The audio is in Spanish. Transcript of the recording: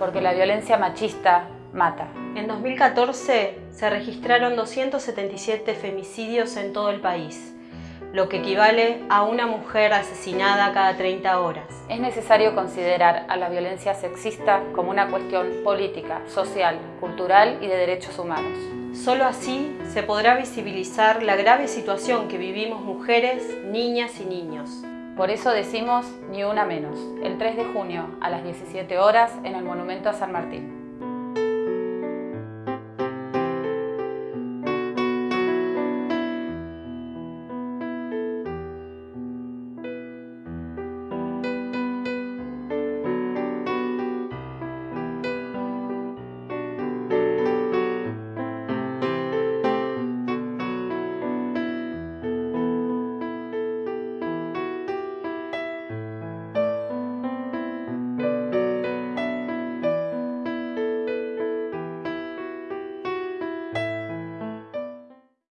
porque la violencia machista mata. En 2014 se registraron 277 femicidios en todo el país, lo que equivale a una mujer asesinada cada 30 horas. Es necesario considerar a la violencia sexista como una cuestión política, social, cultural y de derechos humanos. Solo así se podrá visibilizar la grave situación que vivimos mujeres, niñas y niños. Por eso decimos ni una menos, el 3 de junio a las 17 horas en el Monumento a San Martín.